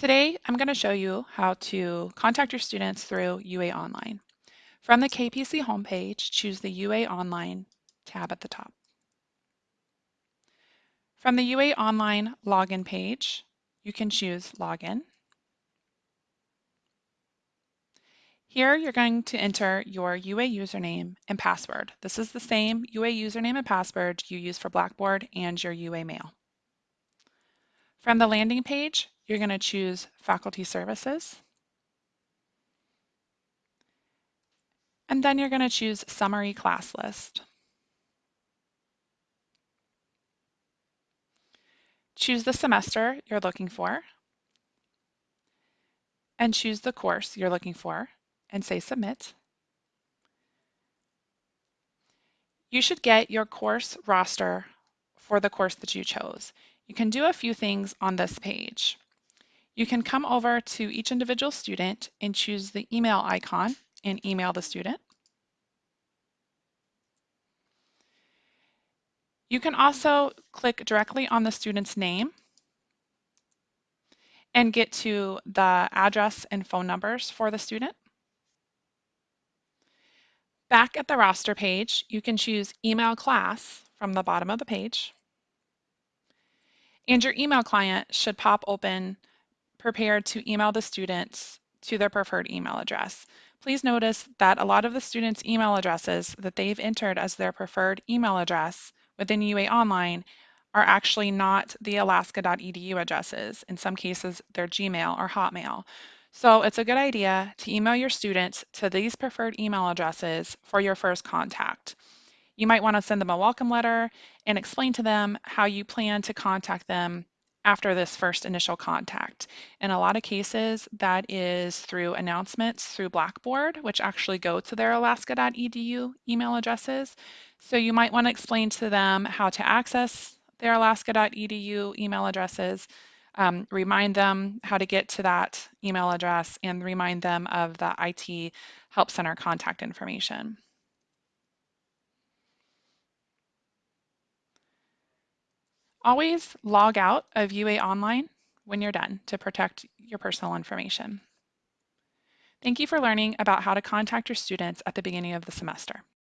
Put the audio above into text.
Today, I'm going to show you how to contact your students through UA Online. From the KPC homepage, choose the UA Online tab at the top. From the UA Online login page, you can choose Login. Here, you're going to enter your UA username and password. This is the same UA username and password you use for Blackboard and your UA Mail. From the landing page, you're going to choose Faculty Services. And then you're going to choose Summary Class List. Choose the semester you're looking for. And choose the course you're looking for and say Submit. You should get your course roster for the course that you chose. You can do a few things on this page. You can come over to each individual student and choose the email icon and email the student. You can also click directly on the student's name and get to the address and phone numbers for the student. Back at the roster page, you can choose Email Class from the bottom of the page. And your email client should pop open prepared to email the students to their preferred email address. Please notice that a lot of the students' email addresses that they've entered as their preferred email address within UA Online are actually not the alaska.edu addresses. In some cases, they're Gmail or Hotmail. So it's a good idea to email your students to these preferred email addresses for your first contact. You might want to send them a welcome letter and explain to them how you plan to contact them after this first initial contact. In a lot of cases, that is through announcements through Blackboard, which actually go to their alaska.edu email addresses. So you might want to explain to them how to access their alaska.edu email addresses, um, remind them how to get to that email address, and remind them of the IT Help Center contact information. Always log out of UA Online when you're done to protect your personal information. Thank you for learning about how to contact your students at the beginning of the semester.